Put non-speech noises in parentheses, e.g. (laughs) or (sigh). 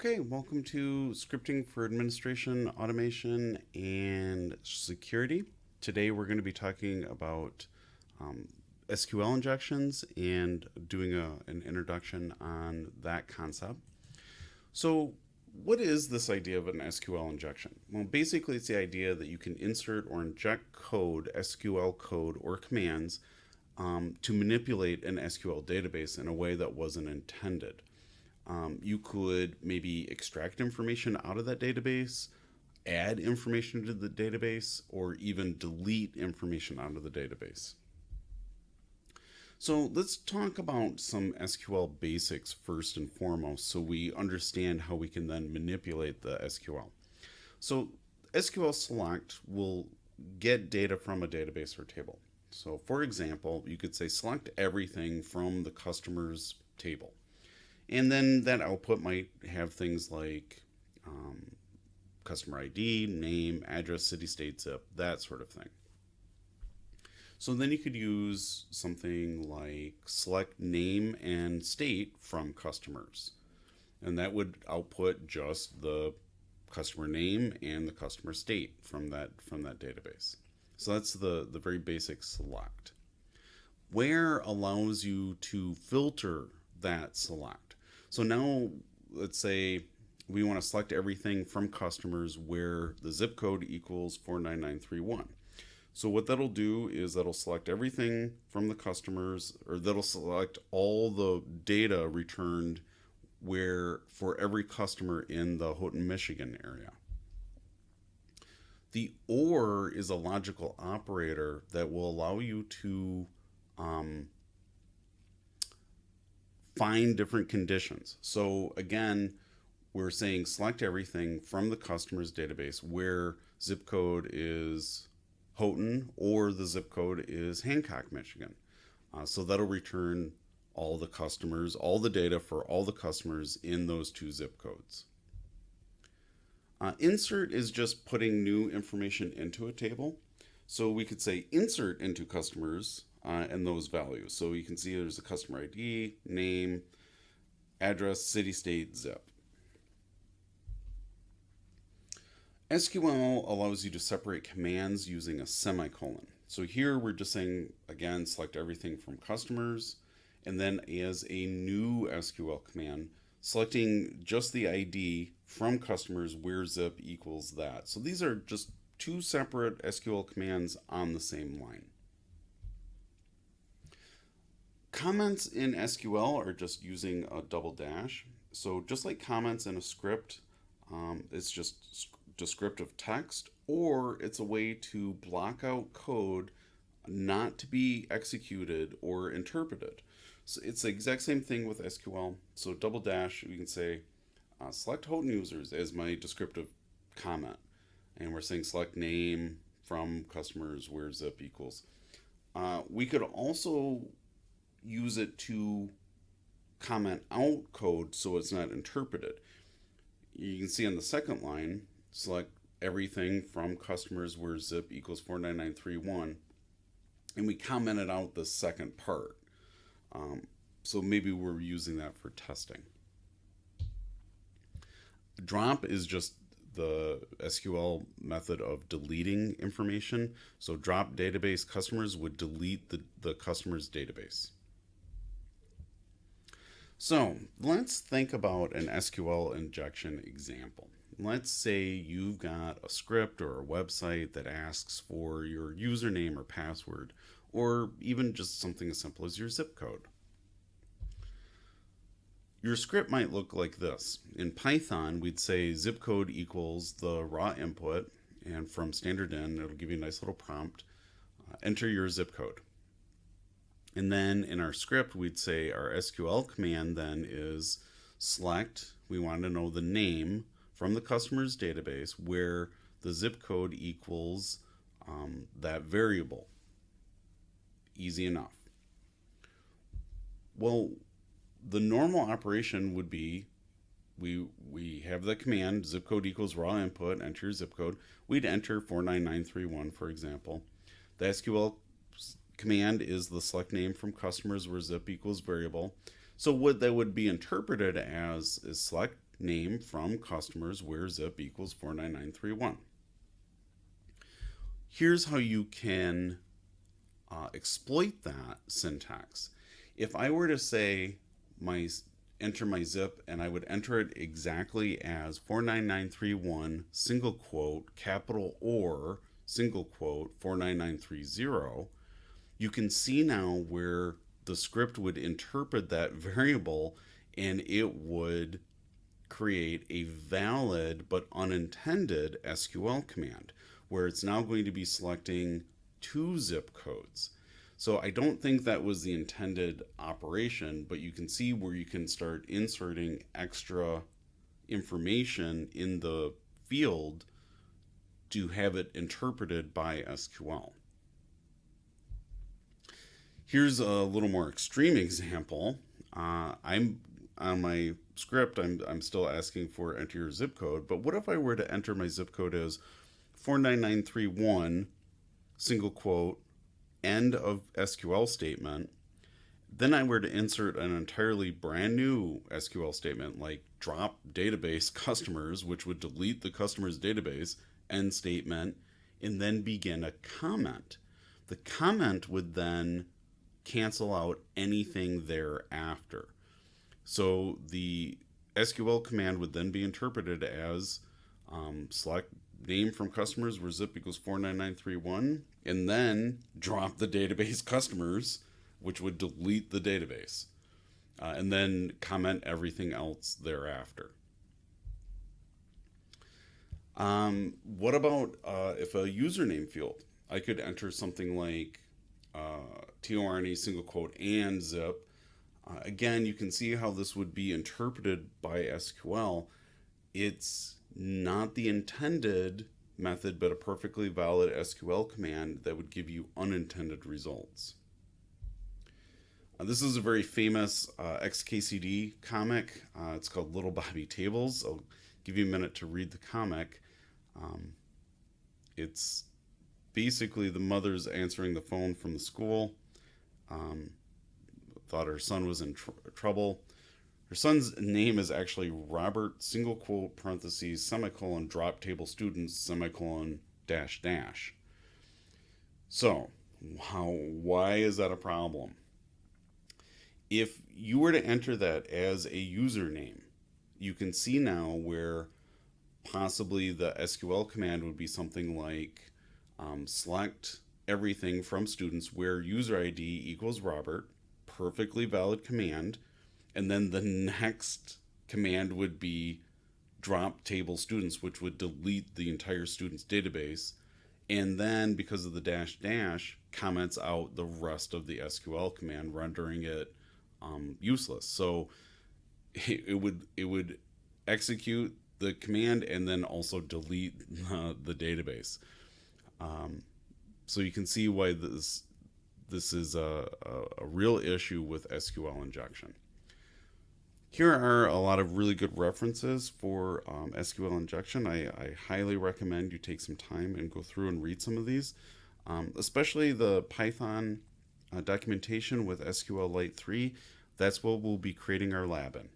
Okay, welcome to Scripting for Administration, Automation, and Security. Today we're going to be talking about um, SQL injections and doing a, an introduction on that concept. So, what is this idea of an SQL injection? Well, basically, it's the idea that you can insert or inject code, SQL code, or commands um, to manipulate an SQL database in a way that wasn't intended. Um, you could maybe extract information out of that database, add information to the database, or even delete information out of the database. So let's talk about some SQL basics first and foremost so we understand how we can then manipulate the SQL. So SQL select will get data from a database or table. So for example, you could say select everything from the customer's table. And then that output might have things like um, customer ID, name, address, city, state, zip, that sort of thing. So then you could use something like select name and state from customers. And that would output just the customer name and the customer state from that from that database. So that's the, the very basic select. Where allows you to filter that select. So now let's say we want to select everything from customers where the zip code equals 49931. So what that'll do is that'll select everything from the customers or that'll select all the data returned where for every customer in the Houghton, Michigan area. The OR is a logical operator that will allow you to um, find different conditions. So again, we're saying select everything from the customer's database where zip code is Houghton or the zip code is Hancock, Michigan. Uh, so that'll return all the customers, all the data for all the customers in those two zip codes. Uh, insert is just putting new information into a table. So we could say insert into customers uh, and those values. So you can see there's a customer ID, name, address, city, state, zip. SQL allows you to separate commands using a semicolon. So here we're just saying, again, select everything from customers, and then as a new SQL command, selecting just the ID from customers where zip equals that. So these are just two separate SQL commands on the same line. Comments in SQL are just using a double dash. So just like comments in a script, um, it's just descriptive text, or it's a way to block out code not to be executed or interpreted. So it's the exact same thing with SQL. So double dash, we can say uh, select Houghton users as my descriptive comment. And we're saying select name from customers where zip equals. Uh, we could also use it to comment out code so it's not interpreted. You can see on the second line, select everything from customers where zip equals 49931 and we commented out the second part. Um, so maybe we're using that for testing. Drop is just the SQL method of deleting information. So drop database customers would delete the, the customer's database. So let's think about an SQL injection example. Let's say you've got a script or a website that asks for your username or password, or even just something as simple as your zip code. Your script might look like this. In Python, we'd say zip code equals the raw input, and from standard in, it'll give you a nice little prompt. Uh, enter your zip code. And then in our script, we'd say our SQL command then is select, we want to know the name from the customer's database where the zip code equals um, that variable. Easy enough. Well, the normal operation would be we we have the command zip code equals raw input, enter your zip code. We'd enter 49931, for example. The SQL command is the select name from customers where zip equals variable. So what that would be interpreted as is select name from customers where zip equals 49931. Here's how you can uh, exploit that syntax. If I were to say my enter my zip and I would enter it exactly as 49931 single quote capital or single quote 49930 you can see now where the script would interpret that (laughs) variable and it would create a valid but unintended SQL command where it's now going to be selecting two zip codes. So I don't think that was the intended operation, but you can see where you can start inserting extra information in the field to have it interpreted by SQL. Here's a little more extreme example. Uh, I'm on my script, I'm, I'm still asking for enter your zip code, but what if I were to enter my zip code as 49931 single quote end of SQL statement, then I were to insert an entirely brand new SQL statement like drop database (laughs) customers, which would delete the customer's database end statement, and then begin a comment. The comment would then cancel out anything thereafter. So the SQL command would then be interpreted as um, select name from customers where zip equals 49931 and then drop the database (laughs) customers, which would delete the database, uh, and then comment everything else thereafter. Um, what about uh, if a username field? I could enter something like uh, single quote and zip. Uh, again, you can see how this would be interpreted by SQL. It's not the intended method, but a perfectly valid SQL command that would give you unintended results. Uh, this is a very famous uh, XKCD comic. Uh, it's called Little Bobby Tables. I'll give you a minute to read the comic. Um, it's basically the mother's answering the phone from the school. Um, thought her son was in tr trouble. Her son's name is actually Robert, single quote, parentheses, semicolon, drop table students, semicolon, dash, dash. So, how, why is that a problem? If you were to enter that as a username, you can see now where possibly the SQL command would be something like um, select everything from students where user ID equals Robert, perfectly valid command, and then the next command would be drop table students, which would delete the entire students database. And then because of the dash dash, comments out the rest of the SQL command, rendering it um, useless. So it, (laughs) it, would it would execute the command and then also delete (laughs) the database. Um, so you can see why this this is a, a, a real issue with SQL injection. Here are a lot of really good references for um, SQL injection. I, I, highly recommend you take some time and go through and read some of these, um, especially the Python uh, documentation with SQLite 3. That's what we'll be creating our lab in.